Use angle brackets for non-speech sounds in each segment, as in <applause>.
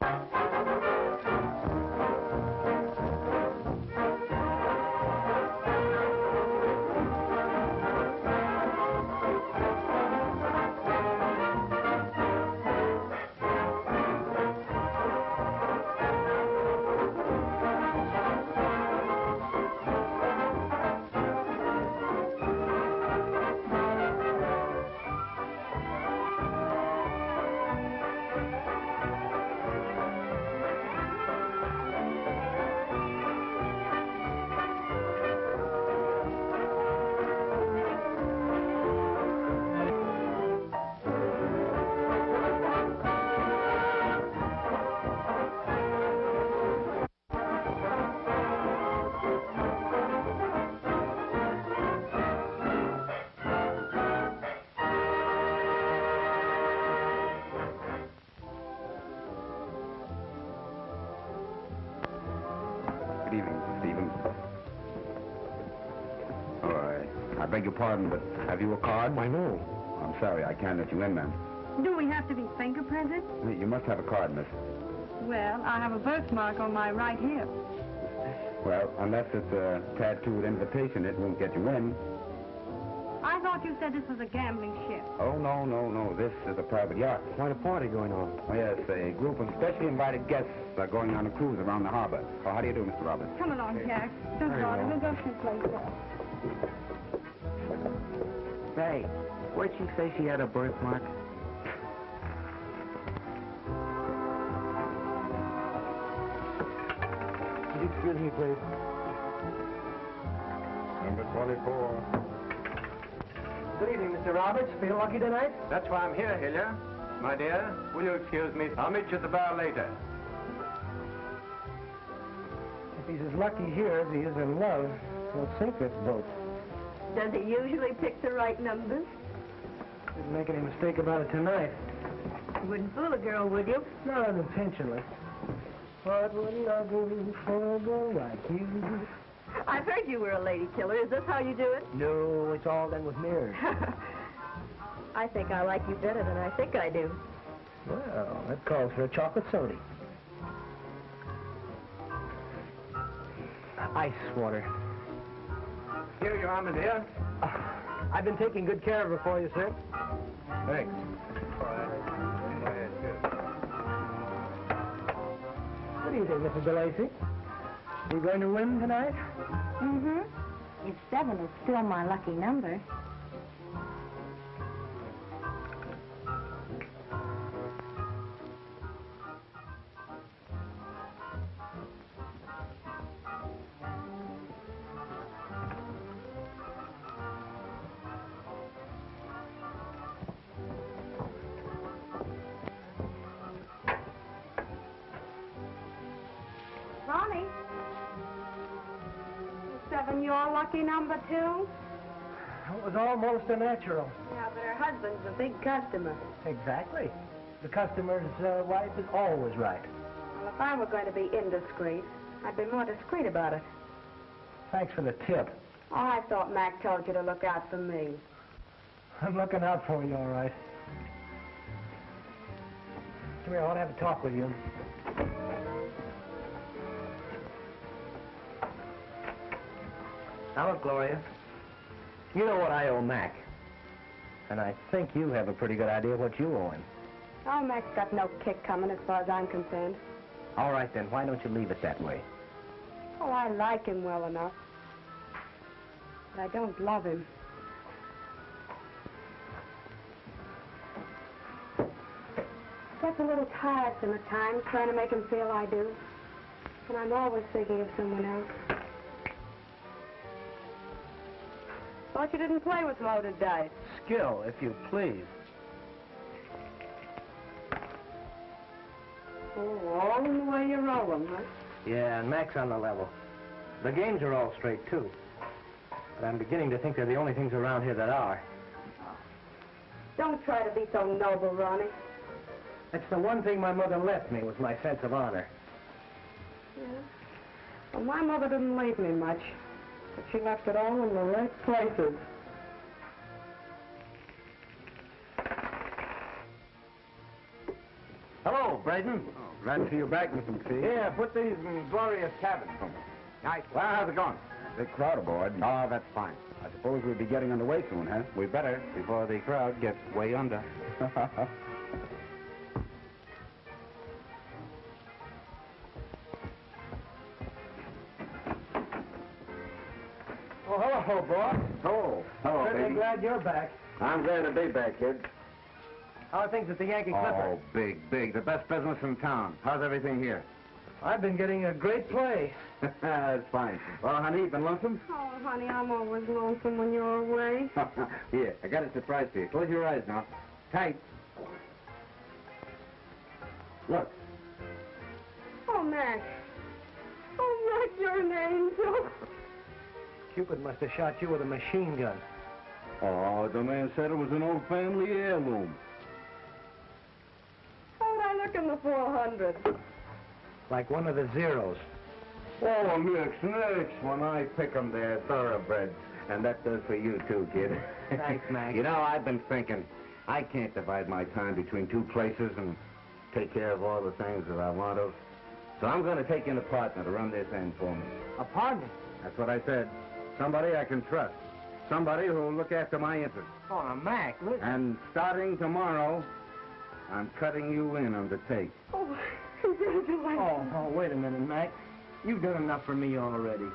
Good pardon, but have you a card? Why, no. I'm sorry, I can't let you in, ma'am. Do we have to be fingerprinted? You must have a card, miss. Well, I have a birthmark on my right hip. Well, unless it's a tattooed invitation, it won't get you in. I thought you said this was a gambling ship. Oh, no, no, no. This is a private yacht. Quite a party going on. Oh, yes, a group of specially invited guests are going on a cruise around the harbor. Oh, how do you do, Mr. Roberts? Come along, Jack. Don't bother. well. We'll go someplace else. Say, where'd she say she had a birthmark? Could you excuse me, please? Number 24. Good evening, Mr. Roberts. Feel lucky tonight? That's why I'm here, Hilliard. My dear, will you excuse me? I'll meet you at the bar later. If he's as lucky here as he is in love, he'll sink this boat. Does he usually pick the right numbers? Didn't make any mistake about it tonight. You wouldn't fool a girl, would you? Not unintentionally. What would I do for a girl like you? I've heard you were a lady killer. Is this how you do it? No, it's all done with mirrors. <laughs> I think I like you better than I think I do. Well, that calls for a chocolate soda. Ice water. Here you are, my dear. I've been taking good care of her for you, sir. Thanks. What do you think, Mrs. DeLacy? You going to win tonight? Mm-hmm. If seven is still my lucky number. Seven your lucky number, too? It was almost a natural. Yeah, but her husband's a big customer. Exactly. The customer's uh, wife is always right. Well, if I were going to be indiscreet, I'd be more discreet about it. Thanks for the tip. Oh, I thought Mac told you to look out for me. I'm looking out for you, all right. Come here, I want to have a talk with you. Now look, Gloria. You know what I owe Mac. And I think you have a pretty good idea what you owe him. Oh, Mac's got no kick coming as far as I'm concerned. All right, then, why don't you leave it that way? Oh, I like him well enough. But I don't love him. Gets a little tiresome at times trying to make him feel I do. And I'm always thinking of someone else. Thought you didn't play with loaded dice. Skill, if you please. Oh, all in the way you roll them, huh? Yeah, and Mac's on the level. The games are all straight, too. But I'm beginning to think they're the only things around here that are. Oh. Don't try to be so noble, Ronnie. That's the one thing my mother left me was my sense of honor. Yeah. Well, my mother didn't leave me much, but she left it all in the right places. Hello, Braden. Oh, glad to see you back, Mr. McPhee. Yeah, put these in Gloria's cabin for me. Nice. Well, how's it going? Big crowd aboard. Oh, that's fine. I suppose we'll be getting underway soon, huh? We better, before the crowd gets way under. <laughs> Oh, hello, oh, hello, Certainly baby. glad you're back. I'm glad to be back, kid. How are things at the Yankee oh, Clipper? Oh, big, big. The best business in town. How's everything here? I've been getting a great play. <laughs> That's fine. Well, honey, you been lonesome? Oh, honey, I'm always lonesome when you're away. <laughs> Here, I got a surprise for you. Close your eyes now. Tight. Look. Oh, Mac. Oh, Mac, you're an angel. Cupid must have shot you with a machine gun. Oh, the man said it was an old family heirloom. How'd I look in the 400? Like one of the zeros. Oh, Nix, Nix. When I pick 'em, they're thoroughbreds. And that does for you, too, kid. Thanks, <laughs> Mac. You know, I've been thinking, I can't divide my time between two places and take care of all the things that I want to. So I'm going to take in a partner to run this end for me. A partner? That's what I said. Somebody I can trust. Somebody who'll look after my interests. Oh, now, Mac, listen. And starting tomorrow, I'm cutting you in on the take. Oh, <laughs> congratulations. Oh, oh, wait a minute, Mac. You've done enough for me already.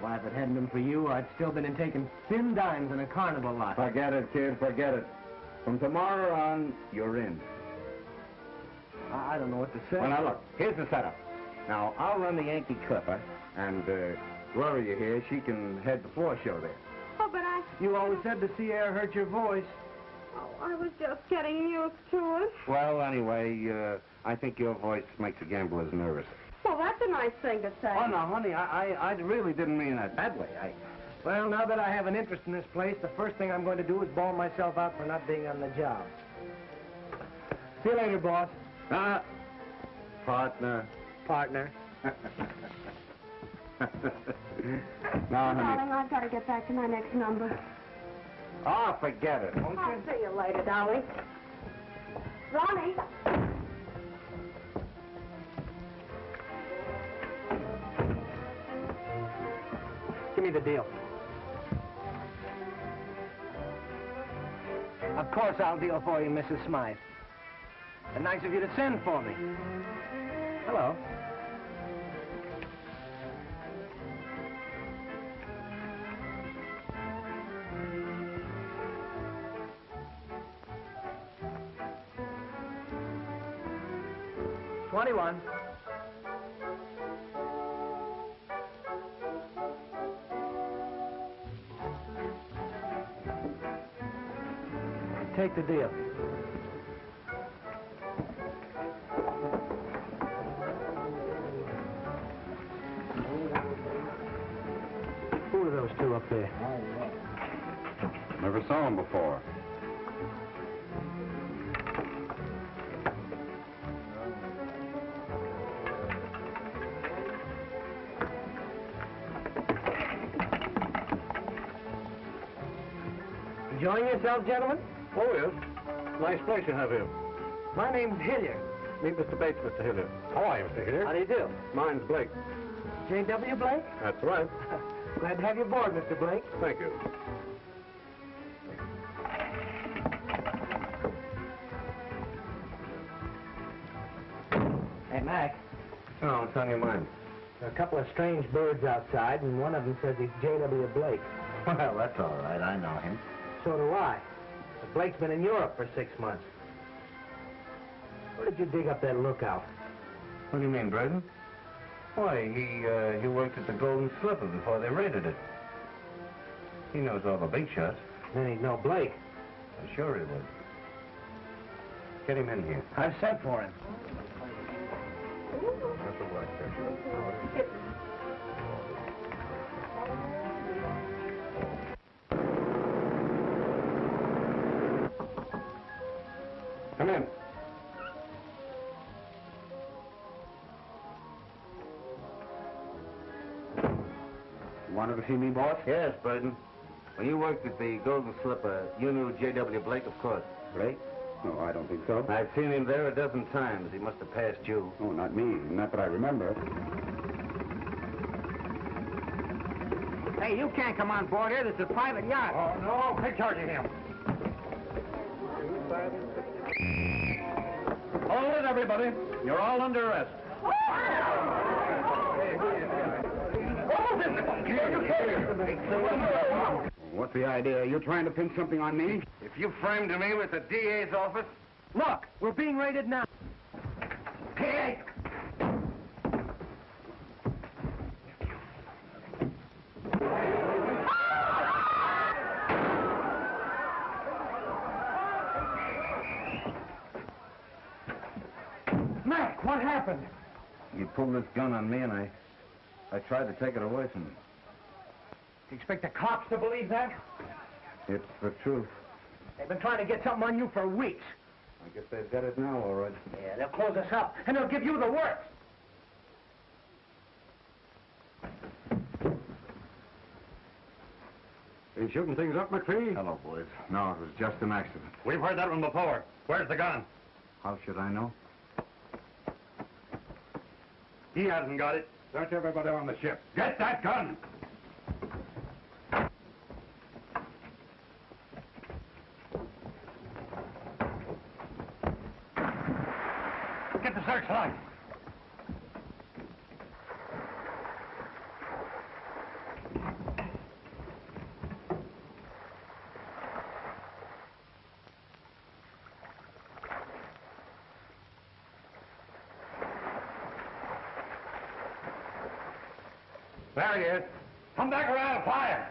Why, if it hadn't been for you, I'd still been in taking thin dimes in a carnival lot. Forget it, kid, forget it. From tomorrow on, you're in. I I don't know what to say. Well, now look, here's the setup. Now, I'll run the Yankee Clipper, and uh, Gloria here, she can head the floor show there. Oh, but I... You always said the sea air hurt your voice. Oh, I was just getting used to it. Well, anyway, uh, I think your voice makes the gamblers nervous. Well, that's a nice thing to say. Oh, no, honey, I, I, I really didn't mean that that way. I... Well, now that I have an interest in this place, the first thing I'm going to do is bawl myself out for not being on the job. See you later, boss. Uh, partner. Partner. <laughs> <laughs> now, honey. Darling, I've got to get back to my next number. Oh, forget it. won't I'll you? see you later, darling. Ronnie. Give me the deal. Of course I'll deal for you, Mrs. Smythe. And nice of you to send for me. Hello. Twenty-one. Take the deal. Who are those two up there? Never saw them before. Enjoying yourself, gentlemen? Oh, yes. Nice place you have here. My name's Hilliard. Meet Mr. Bates, Mr. Hilliard. How are you, Mr. Hilliard? How do you do? Mine's Blake. J.W. Blake? That's right. <laughs> Glad to have you aboard, Mr. Blake. Thank you. Hey, Mac, Oh, what's on your mind? there are a couple of strange birds outside, and one of them says he's J.W. Blake. <laughs> Well, that's all right. I know him. So do I. But Blake's been in Europe for six months. Where did you dig up that lookout? What do you mean, Braden? Why, he, uh, he worked at the Golden Slipper before they raided it. He knows all the big shots. Then he'd know Blake. I'm sure he would. Get him in here. I've sent for him. That's the work, sir. Wanted to see me, boss? Yes, Braden. When you worked at the Golden Slipper, you knew J.W. Blake, of course. Blake? No, I don't think so. I've seen him there a dozen times. He must have passed you. Oh, not me. Not that I remember. Hey, you can't come on board here. This is a private yacht. Oh, no, take charge of him. Hold it, everybody. You're all under arrest. What's the idea? You're trying to pin something on me? If you framed me with the DA's office, Look, we're being raided now. hey! Mac, what happened? You pulled this gun on me, and I, I tried to take it away from him. You expect the cops to believe that? It's the truth. They've been trying to get something on you for weeks. I guess they've got it now, all right. Yeah, they'll close us up, and they'll give you the works. Are you shooting things up, McPhee? Hello, boys. No, it was just an accident. We've heard that one before. Where's the gun? How should I know? He hasn't got it. Search everybody on the ship. Get that gun! Get the searchlight. He. Come back around and fire.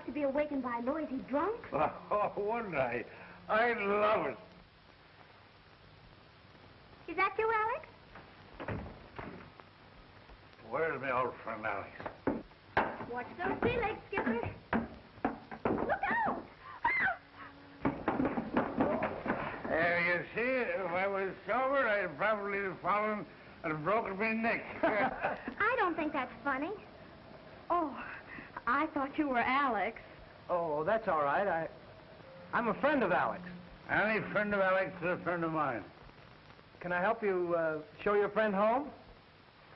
Like to be awakened by a noisy drunk. <laughs> Oh, wouldn't I? I'd love it. Is that you, Alex? Where's my old friend Alex? Watch those sea legs, Skipper. Look out! Ah! There you see, if I was sober, I'd probably have fallen and broken my neck. <laughs> <laughs> I don't think that's funny. I thought you were Alex. Oh, that's all right. I, I'm a friend of Alex. Any friend of Alex is a friend of mine. Can I help you uh, show your friend home?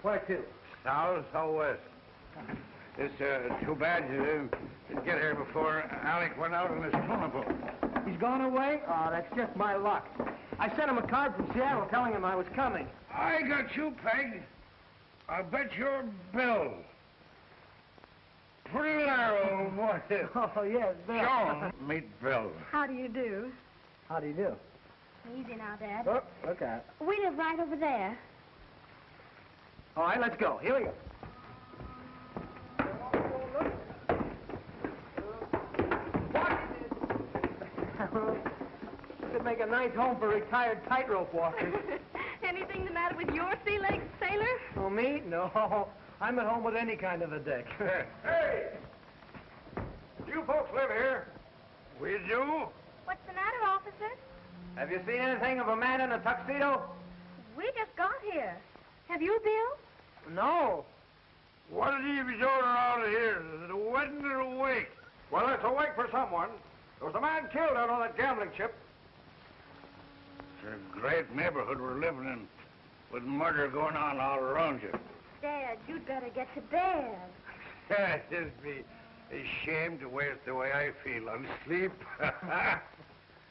Where to? South, southwest. It's uh, too bad you didn't, didn't get here before Alec went out in his carnival. He's gone away? Oh, that's just my luck. I sent him a card from Seattle telling him I was coming. I got you, Peg. I bet your bill. Pretty there, old boy. <laughs> Oh, yes, Show <laughs> him. Meet Bill. How do you do? How do you do? Easy now, Dad. Oh, look out. We live right over there. All right, let's go. Here we go. This could make a nice home for retired tightrope walkers. <laughs> Anything the matter with your sea legs, sailor? Oh, me? No. I'm at home with any kind of a deck. <laughs> Hey! You folks live here? We do? What's the matter, officer? Have you seen anything of a man in a tuxedo? We just got here. Have you, Bill? No. What did he be doing around here? Is it a wedding or a wake? Well, it's a wake for someone. There was a man killed out on that gambling ship. It's a great neighborhood we're living in, with murder going on all around you. Dad, you'd better get to bed. <laughs> It'd be a shame to waste the way I feel on sleep.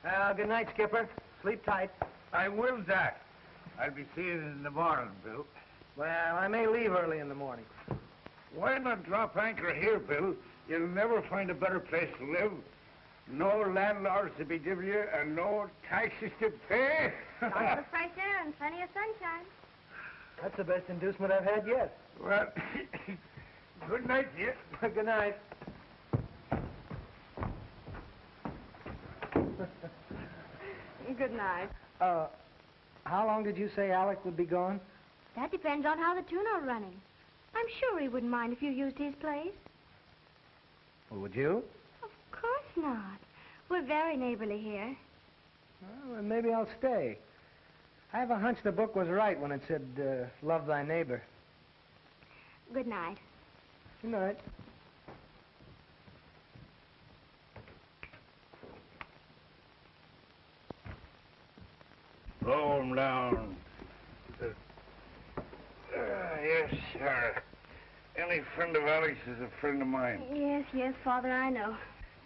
Well, good night, Skipper. Sleep tight. I will, Jack. I'll be seeing you in the morning, Bill. Well, I may leave early in the morning. Why not drop anchor here, Bill? You'll never find a better place to live. No landlords to be giving you, and no taxes to pay. <laughs> Lots of fresh air and plenty of sunshine. That's the best inducement I've had yet. well, <coughs> good night, dear. <laughs> good night. Good night. Uh, how long did you say Alec would be gone? That depends on how the tune are running. I'm sure he wouldn't mind if you used his place. Well, would you? Of course not. We're very neighborly here. Well, then maybe I'll stay. I have a hunch the book was right when it said, uh, love thy neighbor. Good night. Good night. Blow him down. Uh, yes, sir. Any friend of Alex is a friend of mine. Yes, yes, Father, I know.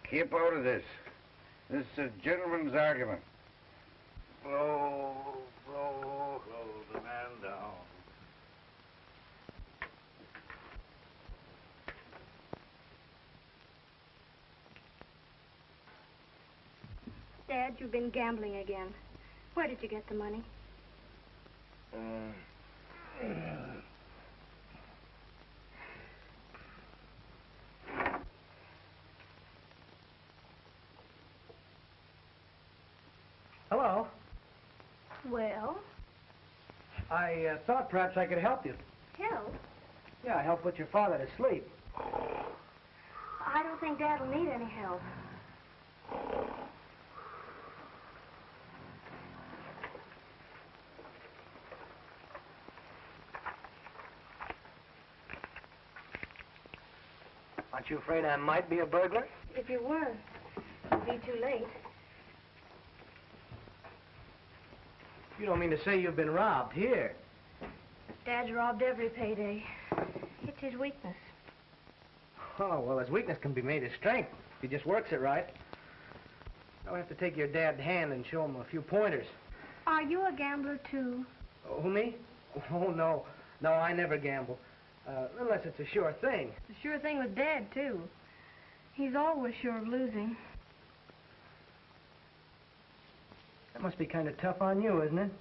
Keep out of this. This is a gentleman's argument. Blow, blow, blow the man down. Dad, you've been gambling again. Where did you get the money? Hello. Well, I uh, thought perhaps I could help you. help. Yeah, help put your father to sleep. I don't think Dad will need any help. Aren't you afraid I might be a burglar? If you were, it'd be too late. You don't mean to say you've been robbed here. Dad's robbed every payday. It's his weakness. Oh, well, his weakness can be made his strength if he just works it right. I'll have to take your dad's hand and show him a few pointers. Are you a gambler, too? Oh, me? Oh, no. No, I never gamble. Uh, unless it's a sure thing. The sure thing with Dad, too. He's always sure of losing. That must be kind of tough on you, isn't it?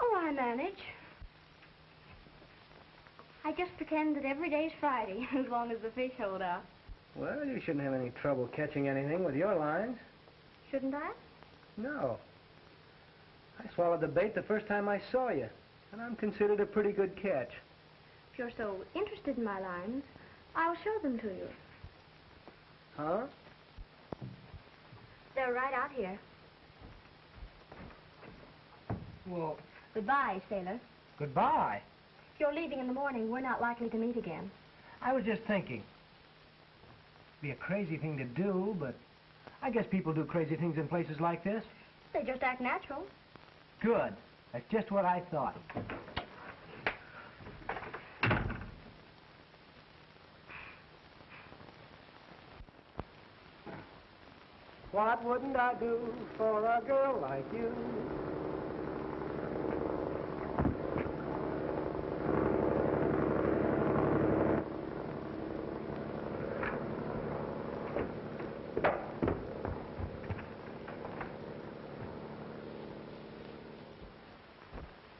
Oh, I manage. I just pretend that every day's Friday, <laughs> as long as the fish hold out. Well, you shouldn't have any trouble catching anything with your lines. Shouldn't I? No. I swallowed the bait the first time I saw you, and I'm considered a pretty good catch. If you're so interested in my lines, I'll show them to you. Huh? They're right out here. Well, Goodbye, sailor. goodbye. If you're leaving in the morning, we're not likely to meet again. I was just thinking. Be a crazy thing to do, but I guess people do crazy things in places like this. They just act natural. Good. That's just what I thought. What wouldn't I do for a girl like you?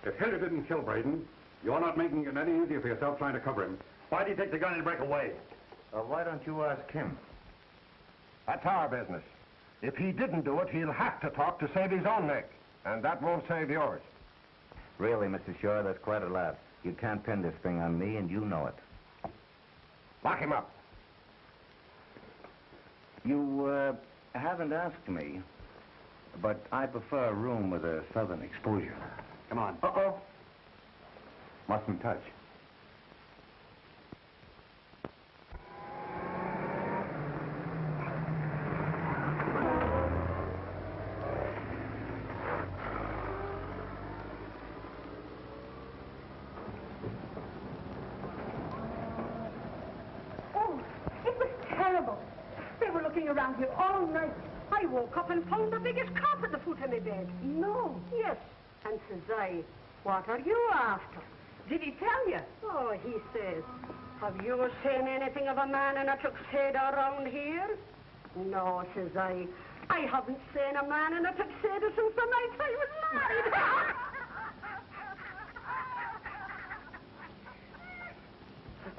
If Hilliard didn't kill Braden, you're not making it any easier for yourself trying to cover him. Why did he take the gun and break away? Well, why don't you ask him? That's our business. If he didn't do it, he'll have to talk to save his own neck. And that won't save yours. Really, Mr. Shaw, that's quite a lot. You can't pin this thing on me, and you know it. Lock him up. You, uh, haven't asked me, but I prefer a room with a southern exposure. Come on. Uh-oh. Mustn't touch. Oh, it was terrible. Around here all night. I woke up and found the biggest cop at the foot of my bed. No. Yes. And says I, what are you after? Did he tell you? Oh, he says, have you seen anything of a man in a tuxedo around here? No, says I. I haven't seen a man in a tuxedo since the night I was married.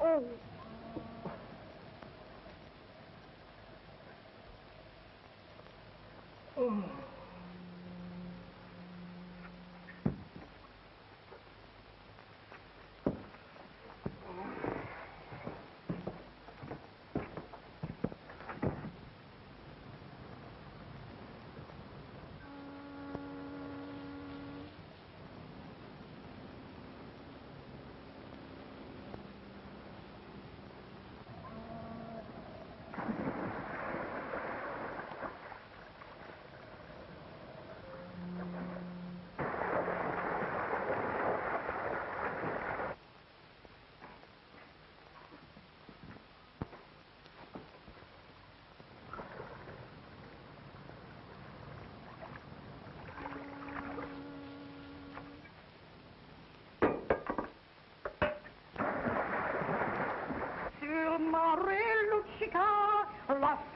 <laughs> oh. Sul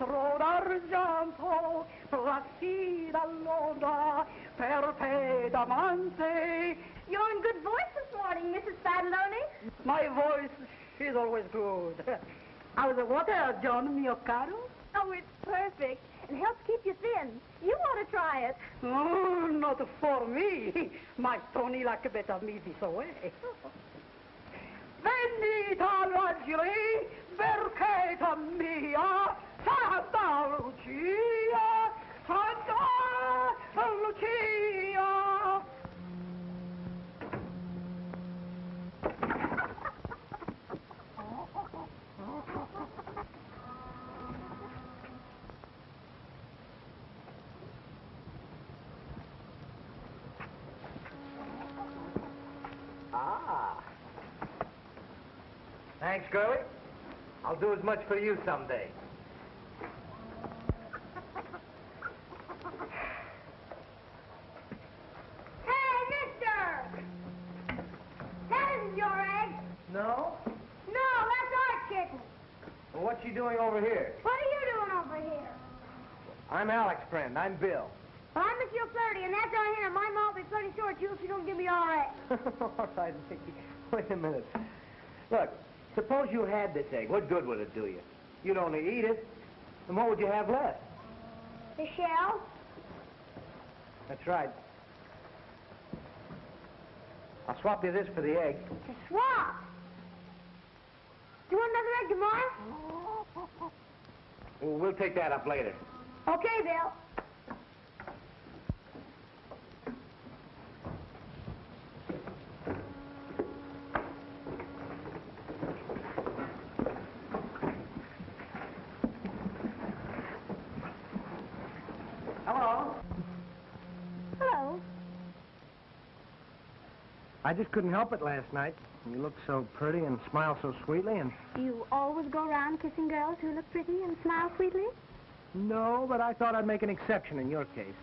l'astro d'argento, placida l'onda per te d'amante. You're in good voice this morning, Mrs. Fadloney. My voice is always good. How's the water, John, mio caro? Oh, it's perfect. It helps keep you thin. You ought to try it. Oh, not for me. My Tony like better me this way. <laughs> Venita l'angeli, percheta mia, Santa Lucia, Santa Lucia. Ah. Thanks, Curly. I'll do as much for you someday. Hey, mister! That isn't your egg. No? No, that's our chicken. Well, what you doing over here? What are you doing over here? I'm Alec's friend. I'm Bill. Well, I'm Monsieur Flirty, and that's our hen. My mom will be pretty sure at you if you don't give me our egg. All right, Mickey. Wait a minute. Look, suppose you had this egg. What good would it do you? You'd only eat it. And what would you have left? The shell? That's right. I'll swap you this for the egg. The swap. Do you want another egg tomorrow? Well, we'll take that up later. Okay, Bill. I just couldn't help it last night. You looked so pretty and smiled so sweetly, and You always go around kissing girls who look pretty and smile sweetly? no, but I thought I'd make an exception in your case.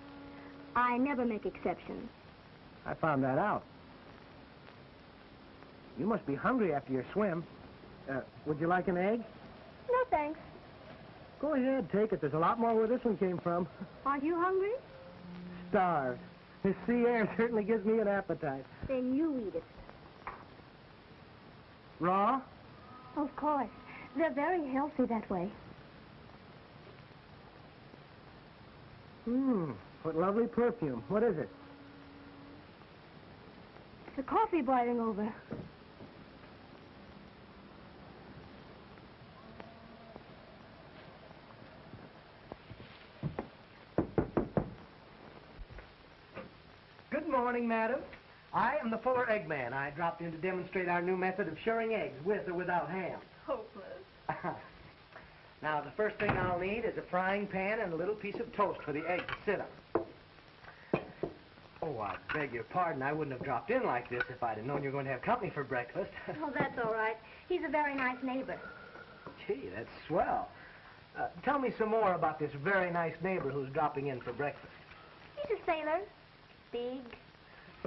I never make exceptions. I found that out. You must be hungry after your swim. Uh, would you like an egg? No, thanks. Go ahead, take it. There's a lot more where this one came from. Aren't you hungry? Starved. This sea air certainly gives me an appetite. Then you eat it. Raw? Of course. They're very healthy that way. Mmm, what lovely perfume. What is it? The coffee boiling over. Good morning, madam. I am the Fuller Eggman. I dropped in to demonstrate our new method of shirring eggs, with or without ham. Hopeless. <laughs> now, the first thing I'll need is a frying pan and a little piece of toast for the egg to sit on. Oh, I beg your pardon. I wouldn't have dropped in like this if I'd have known you were going to have company for breakfast. <laughs> Oh, that's all right. He's a very nice neighbor. Gee, that's swell. Uh, tell me some more about this very nice neighbor who's dropping in for breakfast. He's a sailor. Big,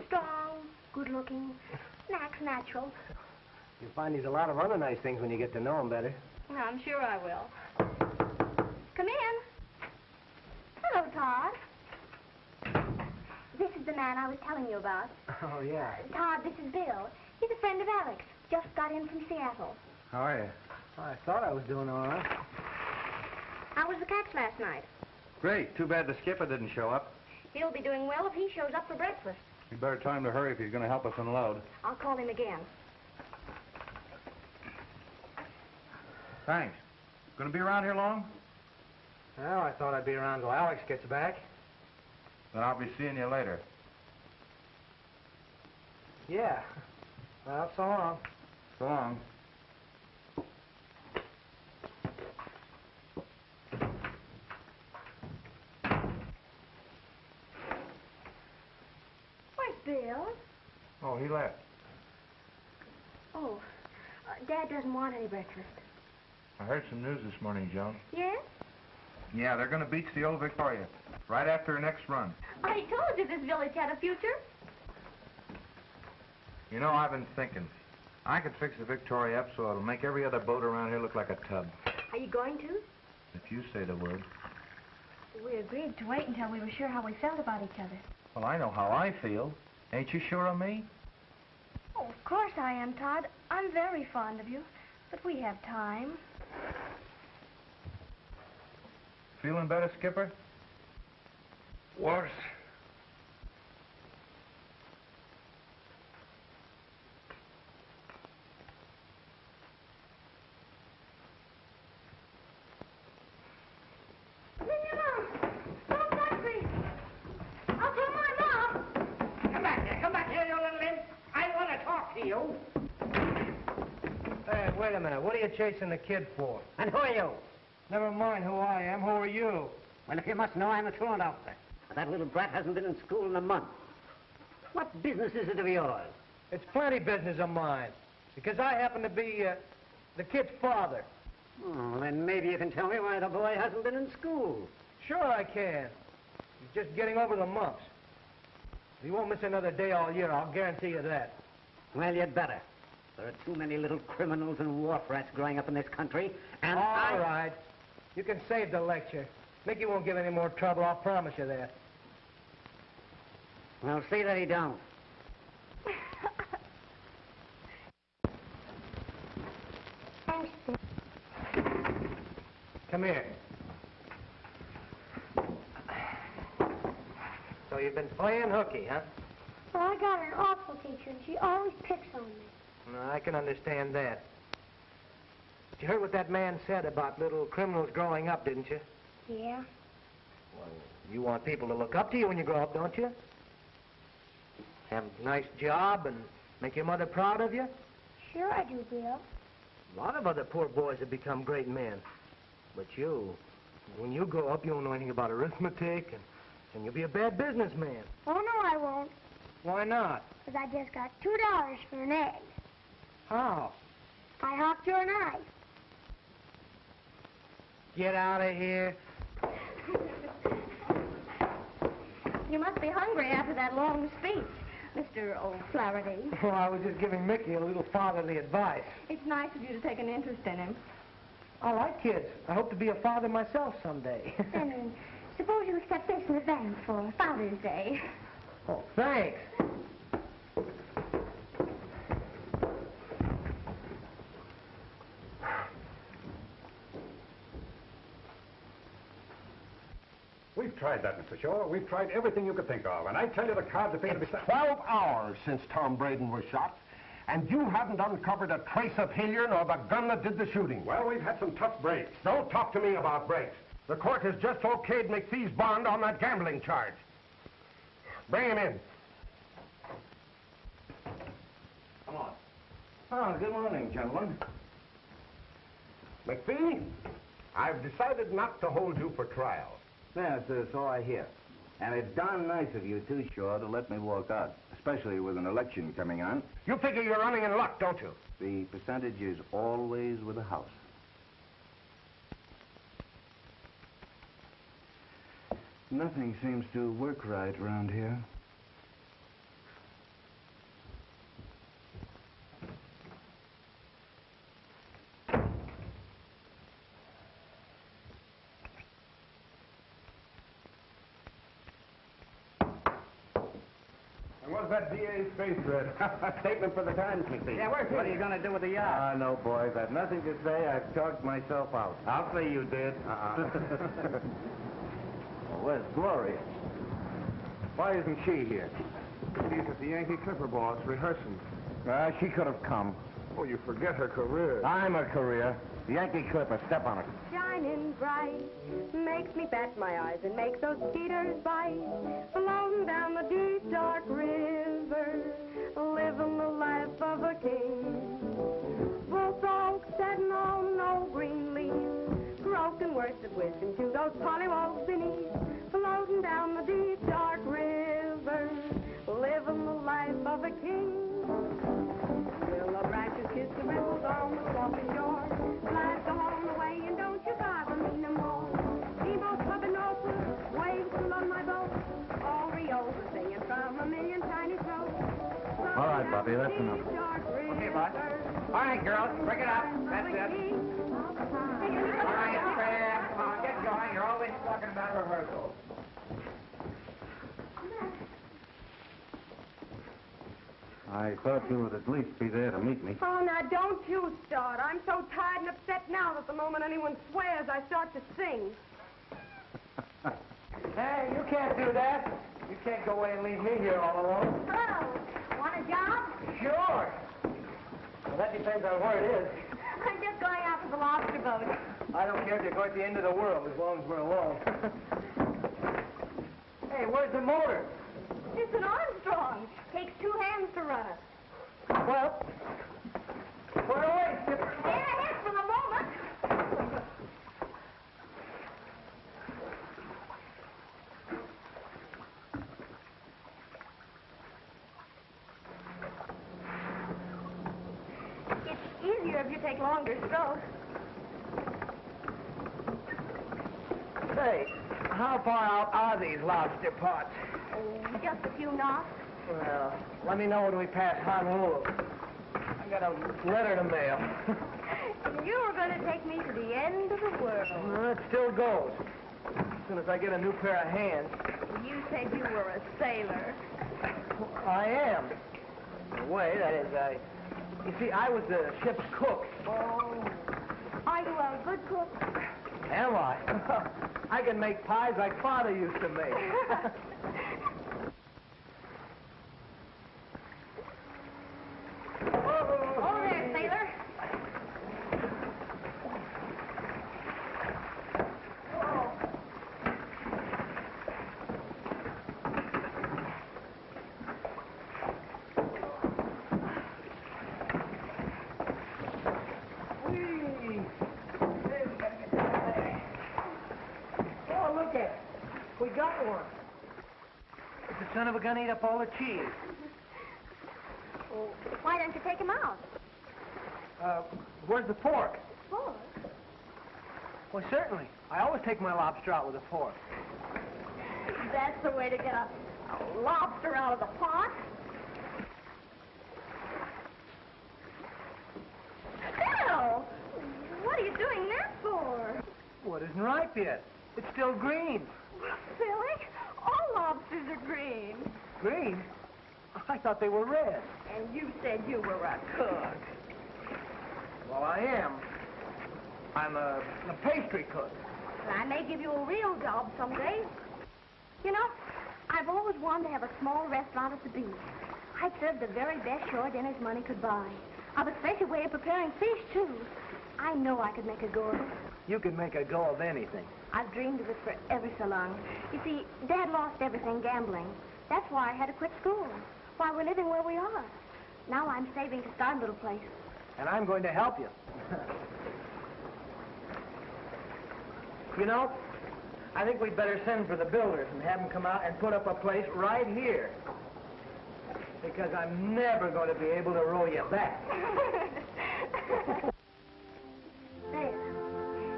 strong, good-looking, and acts natural. You'll find he's a lot of other nice things when you get to know him better. I'm sure I will. Come in. Hello, Todd. This is the man I was telling you about. Oh, yeah. Todd, this is Bill. He's a friend of Alex. Just got in from Seattle. How are you? Oh, I thought I was doing all right. How was the catch last night? Great. Too bad the skipper didn't show up. He'll be doing well if he shows up for breakfast. You better tell him to hurry if he's going to help us unload. I'll call him again. Thanks. Going to be around here long? Well, I thought I'd be around till Alex gets back. Then I'll be seeing you later. Yeah. Well, so long. So long. Where's Bill? Oh, he left. Oh, uh, Dad doesn't want any breakfast. I heard some news this morning, Joan. Yes? Yeah, they're going to beach the old Victoria right after her next run. I told you this village had a future. You know, I've been thinking. I could fix the Victoria up so it'll make every other boat around here look like a tub. Are you going to? If you say the word. We agreed to wait until we were sure how we felt about each other. Well, I know how I feel. Ain't you sure of me? Oh, of course I am, Todd. I'm very fond of you. But we have time. Feeling better, Skipper? Worse. Don't touch me! I'll tell my mom! Come back here. Come back here, you little imp. I want to talk to you. Hey, wait a minute. What are you chasing the kid for? And who are you? Never mind who I am. Who are you? Well, if you must know, I'm a truant officer. But that little brat hasn't been in school in a month. What business is it of yours? It's plenty business of mine. Because I happen to be uh, the kid's father. Oh, then maybe you can tell me why the boy hasn't been in school. Sure I can. He's just getting over the mumps. He won't miss another day all year, I'll guarantee you that. Well, you'd better. There are too many little criminals and wharf rats growing up in this country, and All I... right. You can save the lecture. Mickey won't give any more trouble, I'll promise you that. Well, see that he don't. Come here. So you've been playing hooky, huh? Well, I got an awful teacher, and she always picks on me. No, I can understand that. But you heard what that man said about little criminals growing up, didn't you? Yeah? Well, you want people to look up to you when you grow up, don't you? Have a nice job and make your mother proud of you? Sure I do, Bill. A lot of other poor boys have become great men. But you, when you grow up, you won't know anything about arithmetic, and, and you'll be a bad businessman. Oh, no, I won't. Why not? Because I just got two dollars for an egg. How? I hawked your knife. Get out of here. <laughs> You must be hungry after that long speech, Mr. O'Flaherty. <laughs> Well, I was just giving Mickey a little fatherly advice. It's nice of you to take an interest in him. I like kids. I hope to be a father myself someday. <laughs> Then, uh, suppose you accept this in advance for Father's Day. oh, thanks. We've tried that, Mr. Shaw. We've tried everything you could think of. And I tell you, the cards appear to be... It's 12 hours since Tom Braden was shot, and you haven't uncovered a trace of Hilliard nor the gun that did the shooting. Well, we've had some tough breaks. Don't talk to me about breaks. The court has just okayed McPhee's bond on that gambling charge. Bring him in. Come on. Oh, good morning, gentlemen. McPhee, I've decided not to hold you for trial. Yes, uh, so I hear. And it's darn nice of you, too, Shaw, to let me walk out, especially with an election coming on. You figure you're running in luck, don't you? The percentage is always with the House. Nothing seems to work right around here. And what's that DA's face read? <laughs> Statement for the Times, McPhee. Yeah, where's What are you going to do with the yacht? Ah, no, boys. I've nothing to say. I've talked myself out. I'll say you did. Uh-uh. <laughs> well, where's Gloria? Why isn't she here? She's at the Yankee Clipper boss rehearsing. Ah, she could have come. Oh, you forget her career. I'm a career. The Yankee Clipper, step on it. Shining bright makes me bat my eyes and makes those skeeters bite. Floating down the deep dark river, living the life of a king. Both oaks setting on no green leaves, broken words of wisdom to those pollywogs beneath. Floating down the deep dark river, living the life of a king. Willow branches kiss the ripples on the swampy shore. Right, Bobby, that's enough. Okay, boss. All right, girls, break it up. That's it. All right, fair. Come on, get going. You're always talking about rehearsals. I thought you would at least be there to meet me. Oh, now don't you start. I'm so tired and upset now that the moment anyone swears, I start to sing. Hey, you can't do that. You can't go away and leave me here all alone. Hello. A job? Sure. Well, that depends on where it is. I'm just going out to the lobster boat. I don't care if you're going to the end of the world as long as we're alone. hey, where's the motor? It's an Armstrong. Takes two hands to run it. Well, put it away, Skipper is for the moment. It's easier if you take longer strokes. Say, how far out are these lobster pots? Oh, just a few knots. Well, let me know when we pass Honolulu. I got a letter to mail. <laughs> You were going to take me to the end of the world. well, it still goes. As soon as I get a new pair of hands. You said you were a sailor. I am. In a way, that is, I... You see, I was the ship's cook. Oh. Are you a good cook? Am I? <laughs> I can make pies like Father used to make. <laughs> Oh, there, sailor. Whee! Hey, we gotta get down there. Oh, look at it. We got one. Is the son of a gun eat up all the cheese? Why don't you take him out? Uh, where's the fork? Fork? Well, certainly. I always take my lobster out with a fork. That's the way to get a, a lobster out of the pot. Phil! What are you doing that for? Well, it isn't ripe yet. It's still green. Silly. All lobsters are green. I thought they were red. And you said you were a cook. Well, I am. I'm a, a pastry cook. And I may give you a real job someday. You know, I've always wanted to have a small restaurant at the beach. I'd serve the very best shore dinners money could buy. I've a special way of preparing fish, too. I know I could make a go of it. You can make a go of anything. I've dreamed of it for ever so long. You see, Dad lost everything gambling. That's why I had to quit school. Why we're living where we are. Now I'm saving to start a little place. And I'm going to help you. <laughs> you know, I think we'd better send for the builders and have them come out and put up a place right here. Because I'm never going to be able to roll you back. <laughs> there.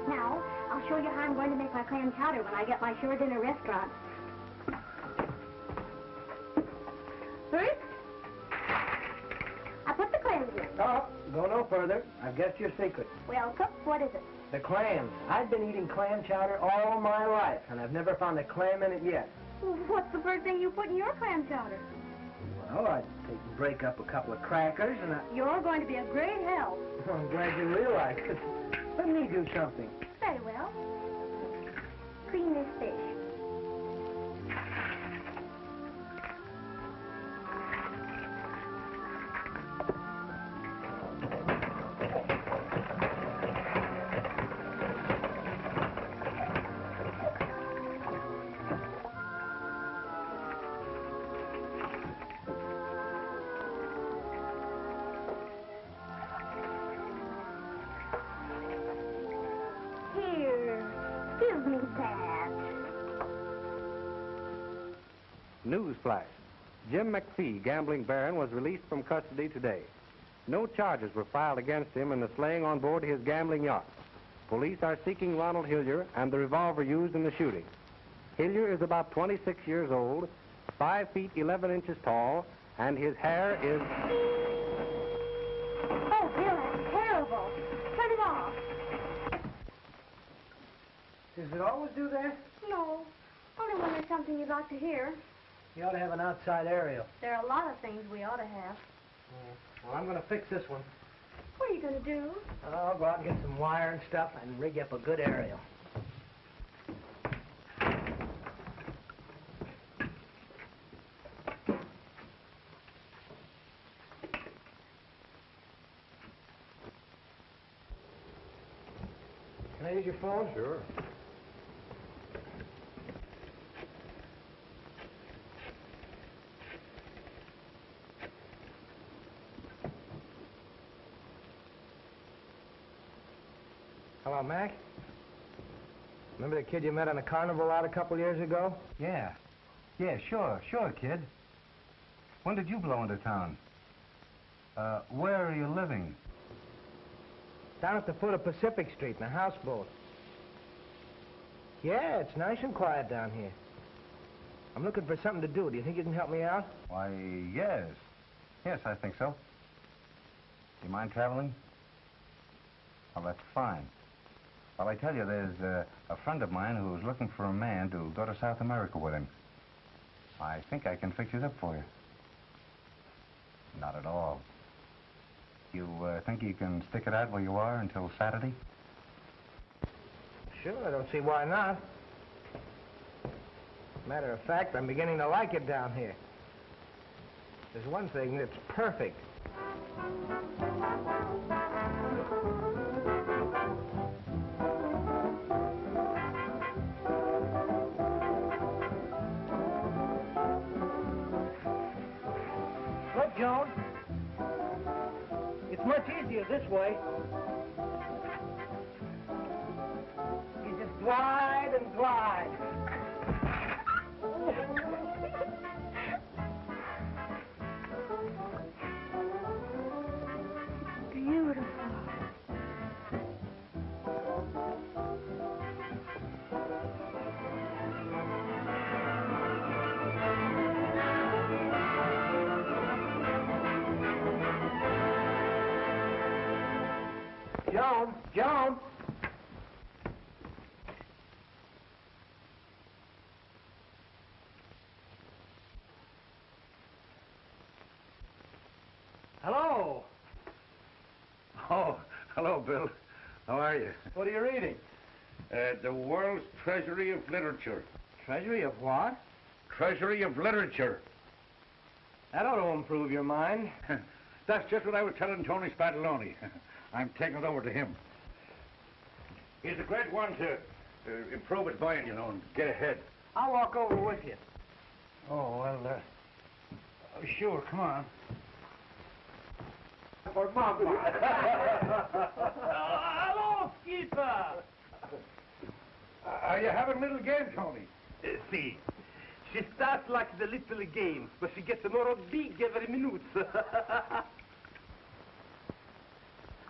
Now, I'll show you how I'm going to make my clam chowder when I get my sure dinner restaurant. Guessed your secret. Well, cook, what is it? The clams. I've been eating clam chowder all my life, and I've never found a clam in it yet. What's the first thing you put in your clam chowder? Well, I'd take and break up a couple of crackers, and I... You're going to be a great help. <laughs> I'm glad you realize it. Let me do something. Jim McPhee, gambling baron, was released from custody today. No charges were filed against him in the slaying on board his gambling yacht. Police are seeking Ronald Hilliard and the revolver used in the shooting. Hilliard is about 26 years old, 5 feet 11 inches tall, and his hair is... Oh, Bill, that's terrible. Turn it off. Does it always do that? No, only when there's something you'd like to hear. You ought to have an outside aerial. There are a lot of things we ought to have. Yeah. Well, I'm going to fix this one. What are you going to do? I'll go out and get some wire and stuff and rig up a good aerial. Can I use your phone? Sure. Hello, Mac. Remember the kid you met on the carnival out a couple years ago? Yeah. Yeah, sure, sure, kid. When did you blow into town? Uh, where are you living? Down at the foot of Pacific Street in a houseboat. Yeah, it's nice and quiet down here. I'm looking for something to do. Do you think you can help me out? Why, yes. Yes, I think so. Do you mind traveling? Well, that's fine. Well, I tell you, there's uh, a friend of mine who's looking for a man to go to South America with him. I think I can fix it up for you. Not at all. You uh, think you can stick it out where you are until Saturday? Sure, I don't see why not. Matter of fact, I'm beginning to like it down here. There's one thing that's perfect. Joan. It's much easier this way. You just glide and glide. Joan. Hello. Oh, hello, Bill. How are you? What are you reading? Uh, the World's Treasury of Literature. Treasury of what? Treasury of Literature. That ought to improve your mind. <laughs> That's just what I was telling Tony Spadaloni. <laughs> I'm taking it over to him. He's a great one to uh, improve his mind, you know, and get ahead. I'll walk over with you. Oh, well, uh, sure, come on. For Mama. <laughs> Hello, Skipper. Are you having a little game, Tony? see, she starts like the little game, but she gets more big every minute. <laughs>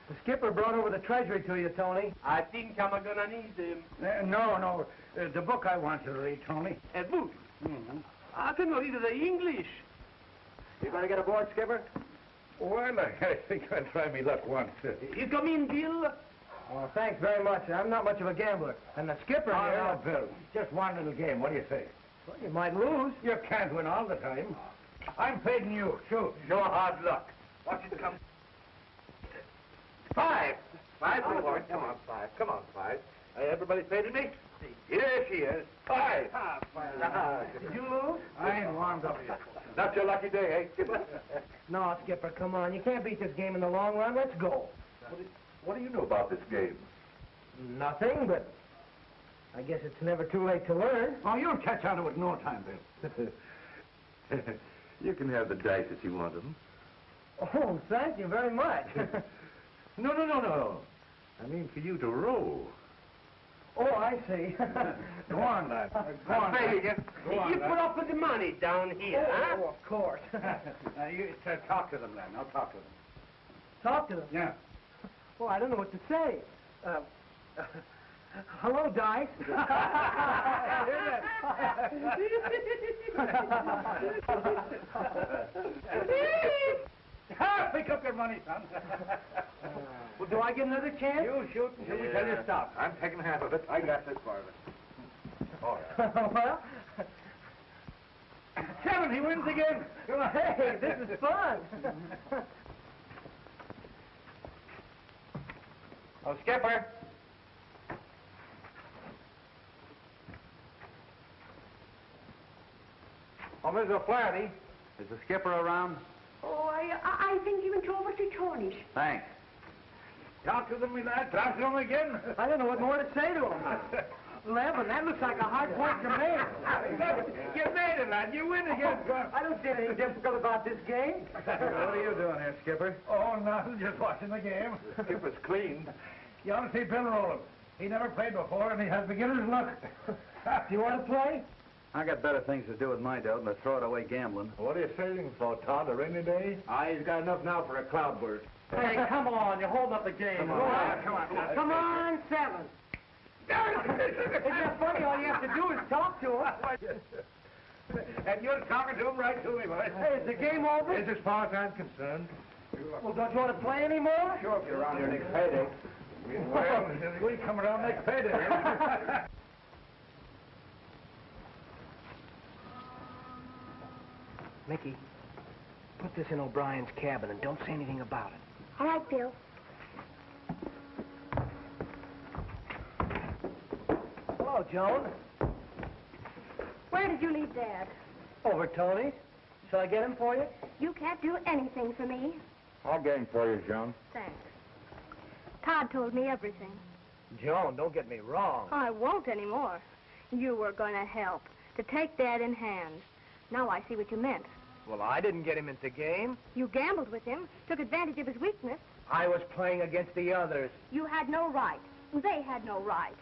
the skipper brought over the treasury to you, Tony. I think I'm gonna need them. Uh, no, no. Uh, the book I want you to read, Tony. A book? Mm-hmm. I can read the English. You gonna get aboard, Skipper? Well, I, <laughs> I think I'll try me luck once. Uh, You come in, Bill. Oh, thanks very much. I'm not much of a gambler. And the skipper oh, here... no, Bill. Just one little game. What do you say? Well, you might lose. You can't win all the time. I'm fading you. Shoot. No hard luck. Watch it come. Five. Five. Come on, five. Come on, five. Uh, everybody faded me? Here she is. Five. Did you lose? I ain't warmed up yet. Not your lucky day, eh, Skipper? <laughs> no, Skipper, come on. You can't beat this game in the long run. Let's go. What do you know about this game? Nothing, but I guess it's never too late to learn. Oh, you'll catch on to it in no time, Bill. <laughs> you can have the dice if you want them. Oh, thank you very much. <laughs> No, no, no, no. I mean for you to roll. oh, I see. <laughs> Go on, lad. Go on, Hey, lad. you, Go on, you lad. put up with the money down here, Oh, huh? oh, of course. <laughs> Now, you uh, talk to them, lad. Now, talk to them. Talk to them. Yeah. Well, <laughs> I don't know what to say. Uh, hello, Dice. Pick up your money, son. Well, do I get another chance? you shoot until we tell you to stop. I'm taking half of it. I got this part of it. All right. well, Seven, he wins again. Come on. hey, this is fun. Oh, Skipper. Oh, Miss O'Flaherty. Is the skipper around? Oh, I, I I think he went over to Tony's. Thanks. Talk to them, me lad. Talk to them again. I don't know what more to say to them. Levin, <laughs> that looks like a hard point to make. <laughs> you made it, lad. You win again. I don't see anything difficult about this game. <laughs> what are you doing here, Skipper? Oh, nothing. Just watching the game. Skipper's clean. You ought to see Bill Rowland. He never played before, and he has beginner's luck. Do you want to play? I got better things to do with my dough than to throw it away gambling. What are you saving for, Todd? A rainy day? Ah, he's got enough now for a cloudburst. Hey, come on, you're holding up the game. Come on. Go Ah, come on. Come on, seven. Isn't that funny? All you have to do is talk to him. and you're talking to him right to me, boy. Hey, is the game over? As far as I'm concerned. Well, don't you want to play anymore? Sure, if you're around here next payday. Well, we come around next payday. <laughs> Mickey, put this in O'Brien's cabin and don't say anything about it. All right, Bill. Hello, Joan. Where did you leave Dad? Over Tony's. Shall I get him for you? You can't do anything for me. I'll get him for you, Joan. Thanks. Todd told me everything. Joan, don't get me wrong. I won't anymore. You were going to help, to take Dad in hand. Now I see what you meant. Well, I didn't get him into game. You gambled with him, took advantage of his weakness. I was playing against the others. You had no right. They had no right.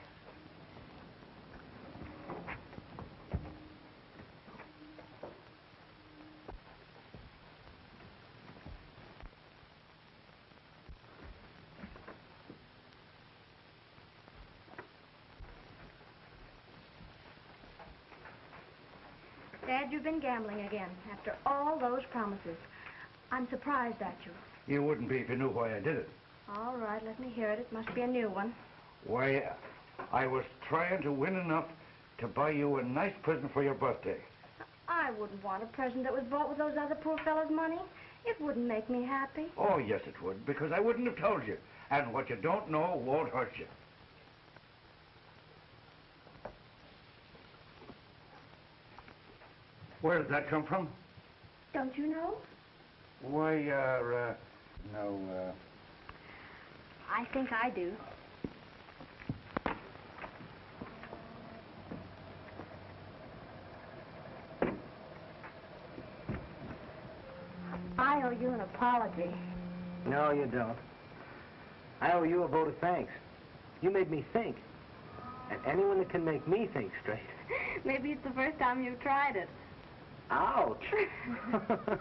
Dad, you've been gambling again after all those promises. I'm surprised at you. you wouldn't be if you knew why I did it. All right, let me hear it. It must be a new one. Why, I was trying to win enough to buy you a nice present for your birthday. I wouldn't want a present that was bought with those other poor fellows' money. It wouldn't make me happy. Oh, yes, it would, because I wouldn't have told you. And what you don't know won't hurt you. Where did that come from? Don't you know? Why, uh, uh no, uh... I think I do. I owe you an apology. No, you don't. I owe you a vote of thanks. You made me think. And anyone that can make me think straight. <laughs> Maybe it's the first time you've tried it. Ouch! <laughs>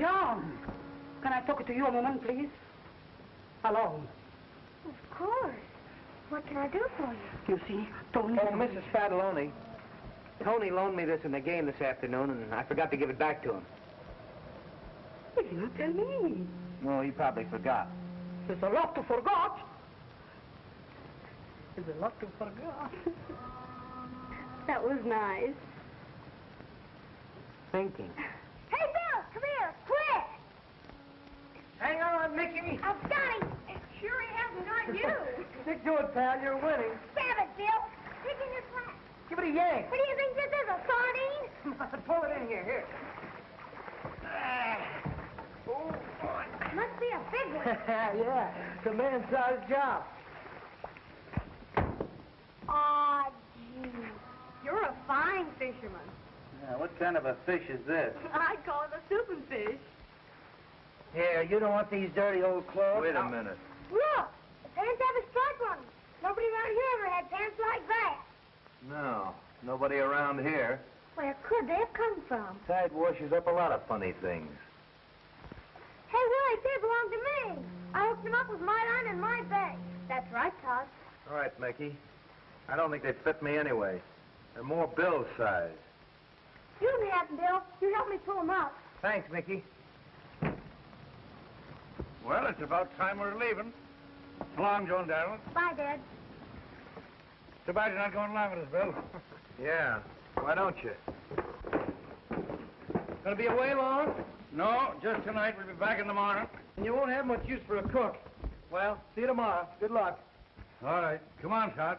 John, can I talk to you a moment, please? Alone. Of course. What can I do for you? You see, Tony... Oh, Mrs. Spadaloni. Tony loaned me this in the game this afternoon, and I forgot to give it back to him. He didn't tell me. Well, he probably forgot. There's a lot to forgot. There's a lot to forgot. That was nice. Thinking. Hey, Bill, come here, quick! Hang on, Mickey. I've got him. Sure he hasn't got you. <laughs> Stick to it, pal. You're winning. Stab it, Bill. Stick in your flat. Give it a yank. What do you think this is, a sardine? <laughs> Pull it in here. Here. Ah. Oh. boy. Must be a big one. <laughs> yeah, it's a man-sized job. Aw, gee. You're a fine fisherman. Yeah, what kind of a fish is this? I'd call it a souping fish. Here, you don't want these dirty old clothes. Wait a minute. Look, the pants have a stripe on them. Nobody around here ever had pants like that. No, nobody around here. Where could they have come from? Tide washes up a lot of funny things. Hey, Willie, they belong to me. I hooked them up with my line and my bag. That's right, Todd. All right, Mickey. I don't think they fit me anyway. They're more Bill's size. You can have them, Bill. You help me pull them up. Thanks, Mickey. Well, it's about time we're leaving. So long, John Darrell. Bye, Dad. Too bad you're not going along with us, Bill. <laughs> Yeah. Why don't you? Gonna be away long? No, just tonight. We'll be back in the morning. And you won't have much use for a cook. Well, see you tomorrow. Good luck. All right. Come on, Todd.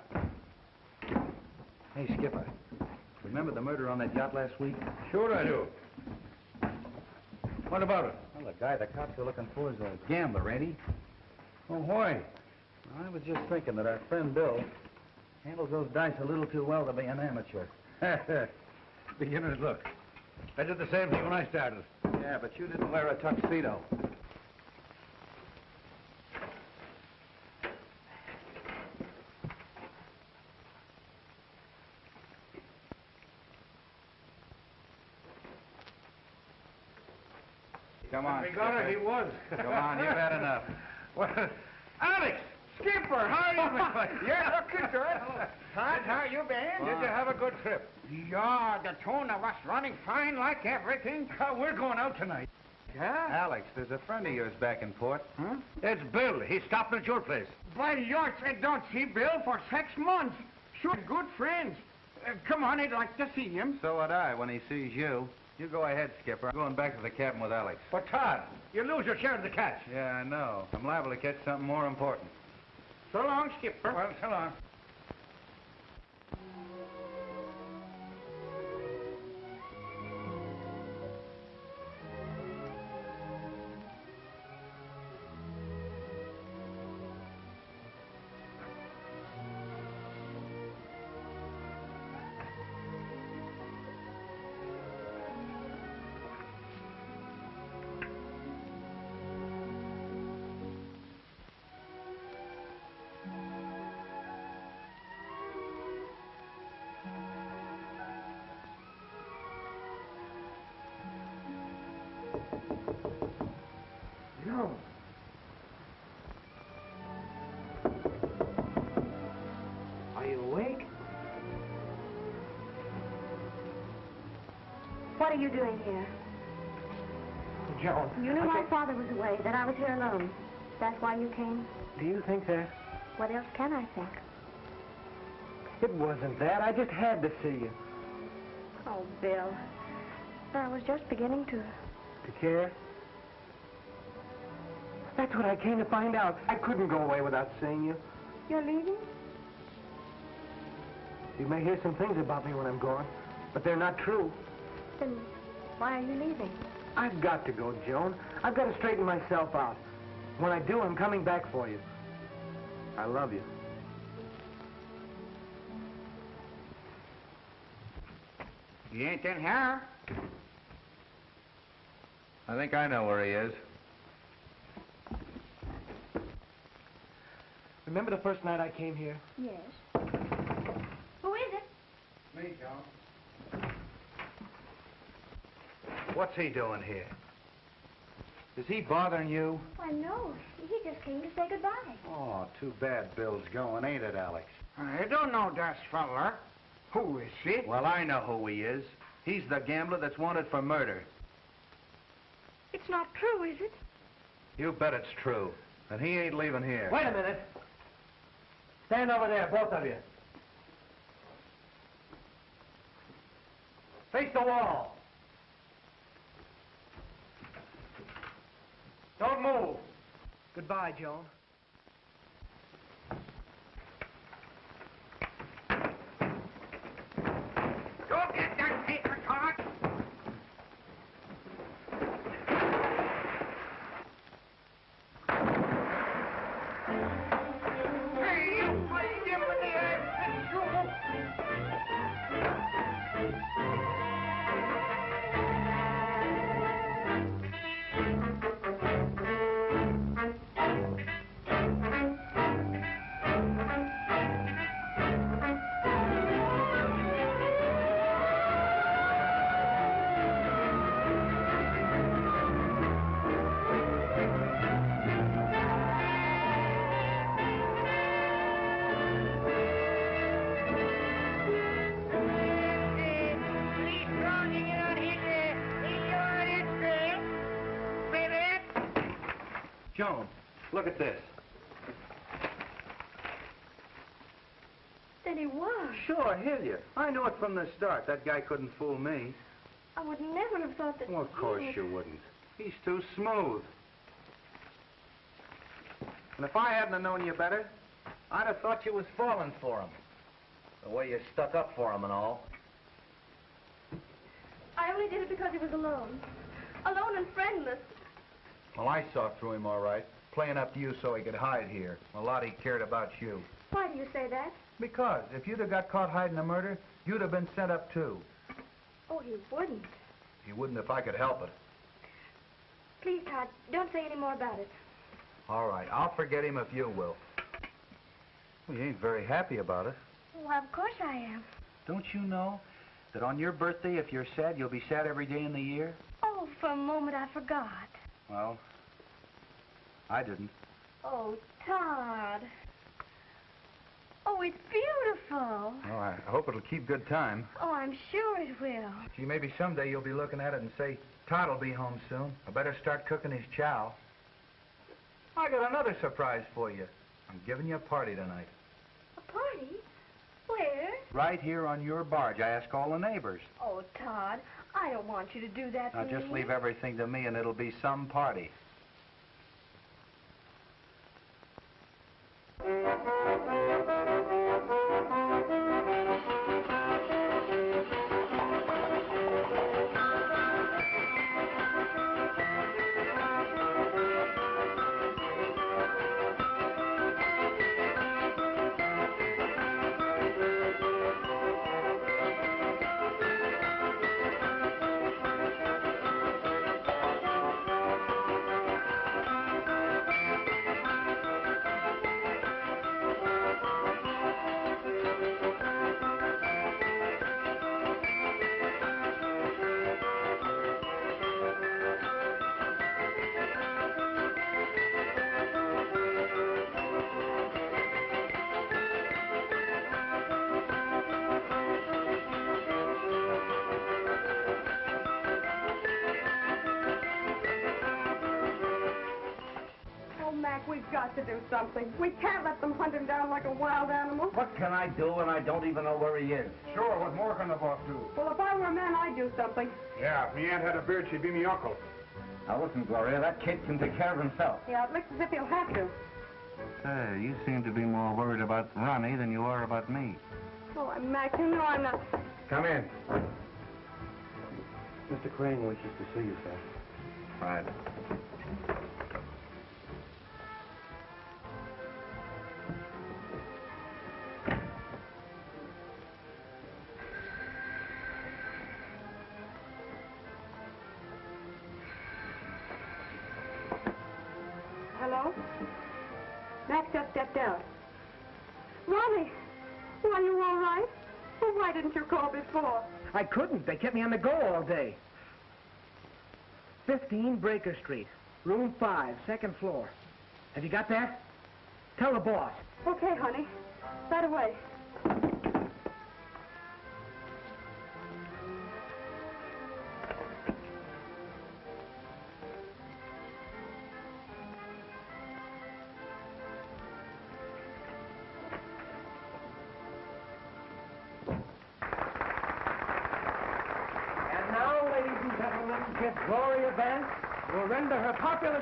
Hey, Skipper. Remember the murder on that yacht last week? Sure I do. What about it? Well, the guy the cops are looking for is a gambler, ain't he? Oh, why? I was just thinking that our friend Bill handles those dice a little too well to be an amateur. <laughs> Beginner's look. I did the same thing when I started. Yeah, but you didn't wear a tuxedo. Come on, We got it. He was. Come on, you've had enough. Well, Alex! Skipper, how are you? You're looking good. Todd, how are you been? Did you have a good trip? Yeah, the tuna was running fine like everything. <laughs> Uh, we're going out tonight. Yeah? Alex, there's a friend of yours back in port. Huh? It's Bill. He's stopping at your place. By yours, I don't see Bill for six months. Sure, good friends. Uh, come on, I'd like to see him. So would I when he sees you. You go ahead, Skipper. I'm going back to the cabin with Alex. But, Todd, you lose your share of the catch. Yeah, I know. I'm liable to catch something more important. So long, Skipper. Well, so long. Are you doing here? Joan. You knew my father was away, that I was here alone. That's why you came? Do you think that? What else can I think? It wasn't that. I just had to see you. Oh, Bill. I was just beginning to. To care? That's what I came to find out. I couldn't go away without seeing you. You're leaving? You may hear some things about me when I'm gone, but they're not true. Then why are you leaving? I've got to go, Joan. I've got to straighten myself out. When I do, I'm coming back for you. I love you. He ain't in here. I think I know where he is. Remember the first night I came here? Yes. Who is it? Me, John. What's he doing here? Is he bothering you? Why, no. He just came to say goodbye. Oh, too bad Bill's going, ain't it, Alex? I don't know that feller. Who is he? Well, I know who he is. He's the gambler that's wanted for murder. It's not true, is it? You bet it's true. And he ain't leaving here. Wait a minute. Stand over there, both of you. Face the wall. Don't move. Goodbye, Joan. Look at this. Then he was. Sure, Hilliard. I knew it from the start. That guy couldn't fool me. I would never have thought that. Well, of course you wouldn't. He's too smooth. And if I hadn't have known you better, I'd have thought you was falling for him. The way you stuck up for him and all. I only did it because he was alone. Alone and friendless. Well, I saw through him all right, playing up to you so he could hide here. A lot he cared about you. Why do you say that? Because if you'd have got caught hiding a murder, you'd have been sent up too. Oh, he wouldn't. He wouldn't if I could help it. Please, Todd, don't say any more about it. All right, I'll forget him if you will. Well, you ain't very happy about it. Why, of course I am. Don't you know that on your birthday, if you're sad, you'll be sad every day in the year? Oh, for a moment I forgot. Well, I didn't. Oh, Todd. Oh, it's beautiful. Oh, I hope it'll keep good time. Oh, I'm sure it will. Gee, maybe someday you'll be looking at it and say, Todd will be home soon. I better start cooking his chow. I got another surprise for you. I'm giving you a party tonight. A party? Where? Right here on your barge. I ask all the neighbors. Oh, Todd, I don't want you to do that Now to just me. leave everything to me and it'll be some party. Música got to do something. We can't let them hunt him down like a wild animal. What can I do when I don't even know where he is? Sure, what more can the boss do? Well, if I were a man, I'd do something. Yeah, if me aunt had a beard, she'd be me uncle. Now listen, Gloria, that kid can take care of himself. Yeah, it looks as if he'll have to. Say, you seem to be more worried about Ronnie than you are about me. Oh, I'm Mac. You know I'm not. Come in. Mr. Crane wishes to see you, sir. Right. 15 Breaker Street, room 5, second floor. Have you got that? Tell the boss. Okay, honey. Right away.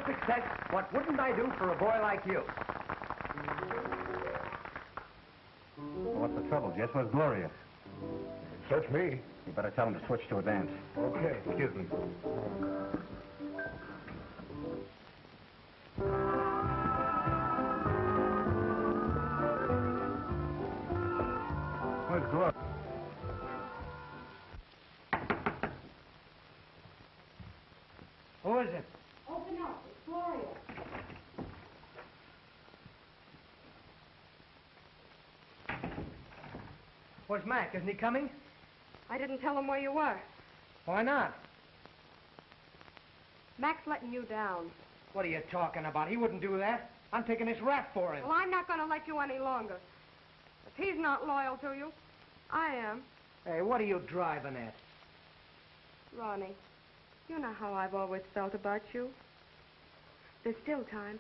Popular success what wouldn't I do for a boy like you? What's the trouble, Jess? Where's Gloria? Search me. You better tell him to switch to a dance. Okay, excuse me. Mac? Isn't he coming? I didn't tell him where you were. Why not? Mac's letting you down. What are you talking about? He wouldn't do that. I'm taking this rap for him. Well, I'm not going to let you any longer. If he's not loyal to you, I am. Hey, what are you driving at? Ronnie, you know how I've always felt about you. There's still time.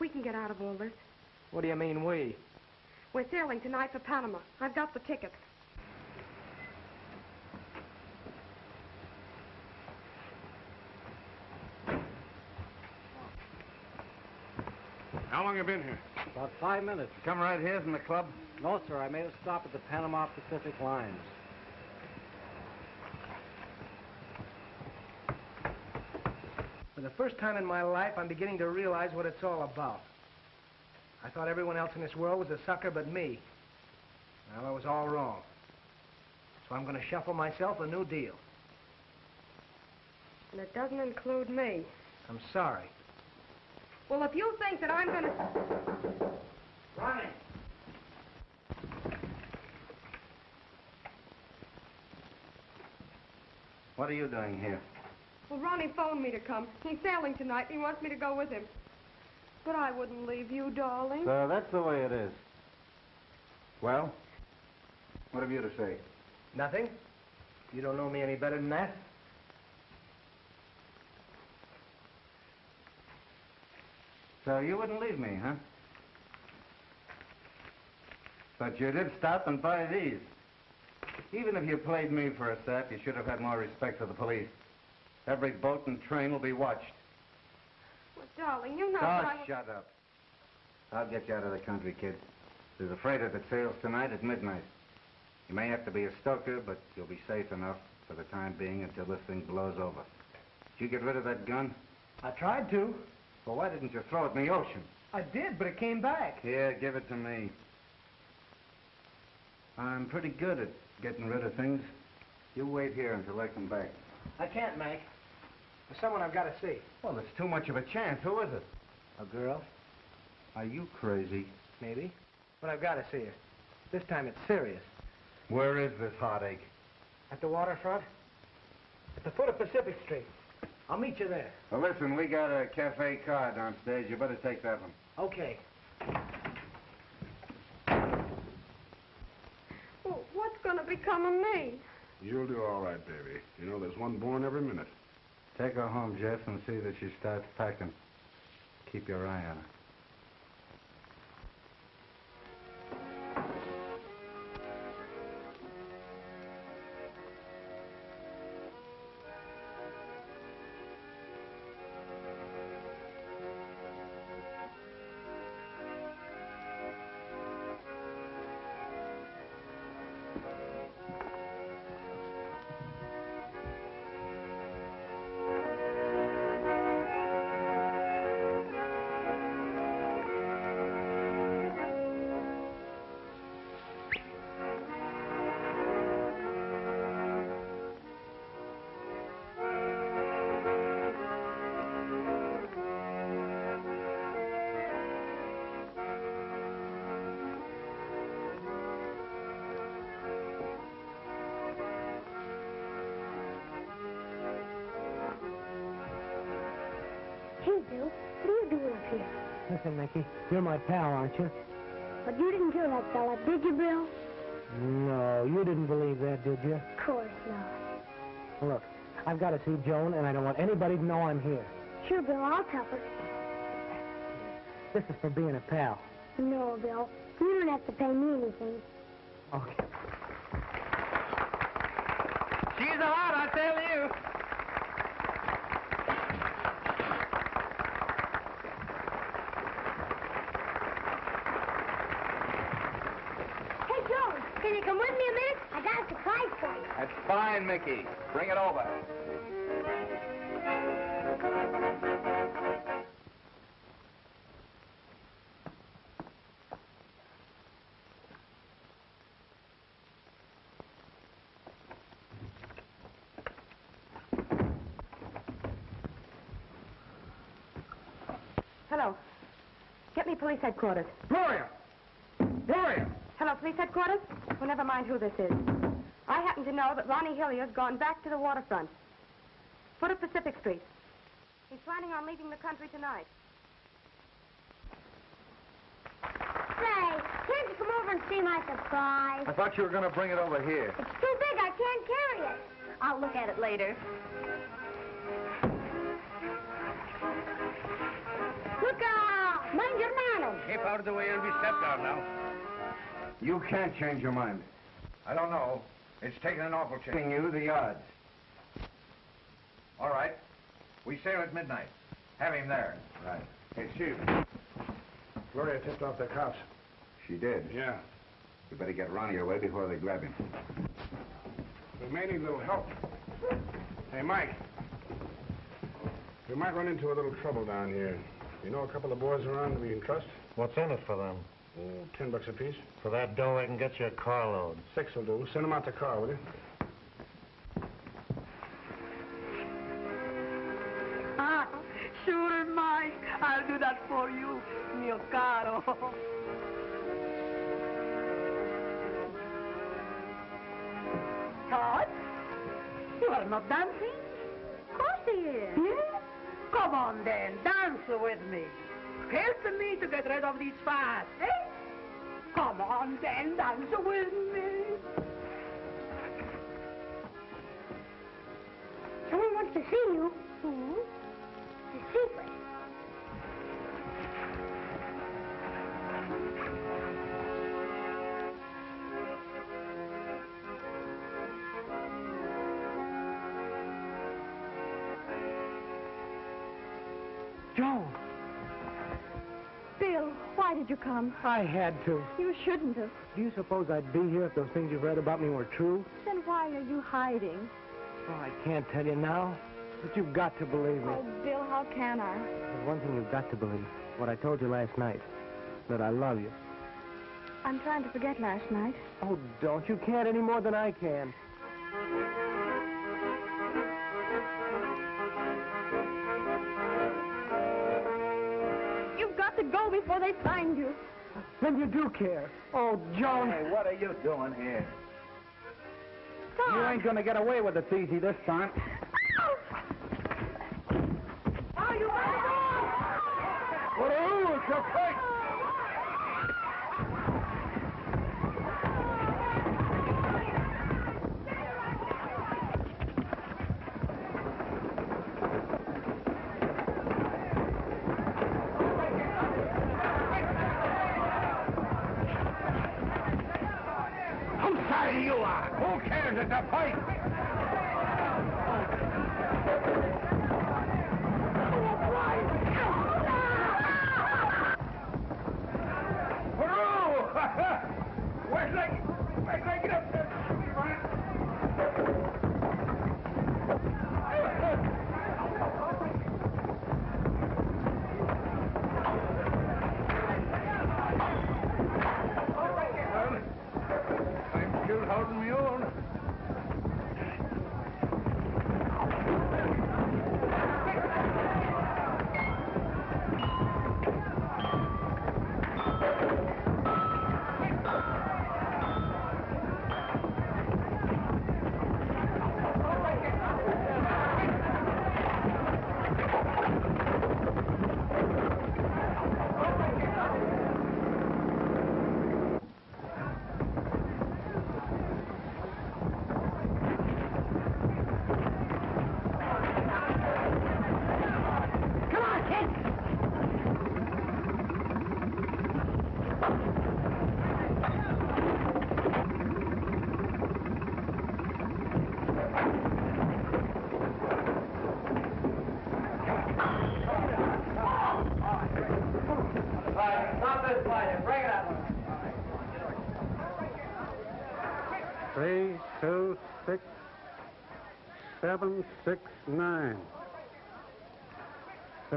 We can get out of all this. What do you mean, we? We're sailing tonight for Panama. I've got the tickets. How long have you been here? About five minutes. Come right here from the club? No, sir, I made a stop at the Panama Pacific Lines. For the first time in my life, I'm beginning to realize what it's all about. I thought everyone else in this world was a sucker but me. Well, I was all wrong. So I'm going to shuffle myself a new deal. And it doesn't include me. I'm sorry. Well, if you think that I'm going to... Ronnie! What are you doing here? Well, Ronnie phoned me to come. He's sailing tonight, he wants me to go with him. But I wouldn't leave you, darling. So that's the way it is. Well? What have you to say? Nothing? You don't know me any better than that? So you wouldn't leave me, huh? But you did stop and buy these. Even if you played me for a sap, you should have had more respect for the police. Every boat and train will be watched. Well, darling, you know Oh, that I... shut up. I'll get you out of the country, kid. There's a freighter that sails tonight at midnight. You may have to be a stoker, but you'll be safe enough for the time being until this thing blows over. Did you get rid of that gun? I tried to. Well, why didn't you throw it in the ocean? I did, but it came back. Here, give it to me. I'm pretty good at getting rid of things. You wait here until I come back. I can't, Mac. There's someone I've got to see. Well, it's too much of a chance. Who is it? A girl, Are you crazy? maybe. But I've got to see her. This time it's serious. Where is this heartache? At the waterfront? At the foot of Pacific Street. I'll meet you there. Well, listen, we got a cafe car downstairs. You better take that one. Okay. Well, what's going to become of me? You'll do all right, baby. You know there's one born every minute. Take her home, Jeff, and see that she starts packing. Keep your eye on her. My pal, aren't you? But you didn't kill that fella, did you, Bill? No, you didn't believe that, did you? Of course not. Look, I've got to see Joan, and I don't want anybody to know I'm here. Sure, Bill, I'll tell her. This is for being a pal. No, Bill, you don't have to pay me anything. Okay. She's a lot, I tell you. Hey, Joan, can you come with me a minute? I got a surprise for you. That's fine, Mickey. Bring it over. Hello. Get me police headquarters. Gloria! Gloria! Hello, police headquarters? Well, never mind who this is. I happen to know that Ronnie Hilliard's gone back to the waterfront. Foot of Pacific Street. He's planning on leaving the country tonight. Say, can't you come over and see my surprise? I thought you were going to bring it over here. It's too big. I can't carry it. I'll look at it later. Look out! Mind your manners. Keep out of the way. It'll be stepped down now. You can't change your mind. I don't know. It's taken an awful chance. Giving you the odds. All right. We sail at midnight. Have him there. Right. Hey, Chief. Gloria tipped off the cops. She did. Yeah. You better get Ronnie away before they grab him. We may need a little help. Hey, Mike. We might run into a little trouble down here. You know a couple of boys around we can trust? What's in it for them? Oh, ten bucks apiece. For that dough, I can get you a carload. Six will do. Send them out the car, will you? Ah, sure, Mike. I'll do that for you, mio caro. Todd, you are not dancing? Of course he is. Yeah? Come on, then. Dance with me. Help me to get rid of these fats, eh? Come on, then. Dance with me. Someone wants to see you. Who? A secret. Joan, Why did you come? I had to. You shouldn't have. Do you suppose I'd be here if those things you've read about me were true? Then why are you hiding? Oh, I can't tell you now, but you've got to believe me. Oh, Bill, how can I? There's one thing you've got to believe. What I told you last night. That I love you. I'm trying to forget last night. Oh, don't. You can't any more than I can. Go before they find you. Then you do care. Oh, Joan. Hey, what are you doing here? Tom. You ain't going to get away with it easy this time. Oh. Are you What are It's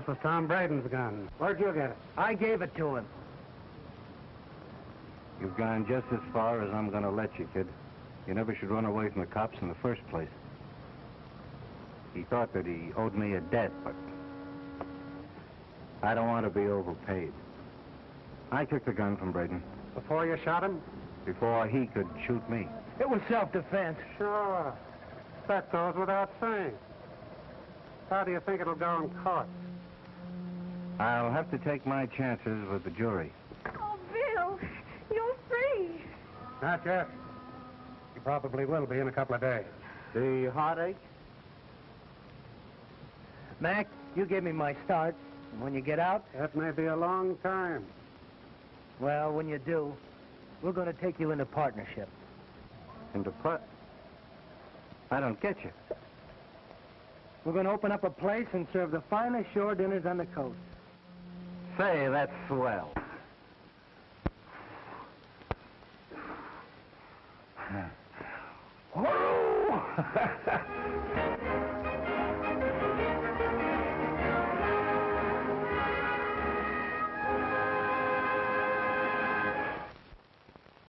This was Tom Braden's gun. Where'd you get it? I gave it to him. You've gone just as far as I'm going to let you, kid. You never should run away from the cops in the first place. He thought that he owed me a debt, but I don't want to be overpaid. I took the gun from Braden Before you shot him? before he could shoot me. It was self-defense. Sure. That goes without saying. How do you think it'll go in court? I'll have to take my chances with the jury. Oh, Bill, you're free. Not yet. You probably will be in a couple of days. The heartache? Mac, you gave me my start. And when you get out, That may be a long time. well, when you do, we're going to take you into partnership. Into what? I don't get you. We're going to open up a place and serve the finest shore dinners on the coast. Say, that's swell. <laughs>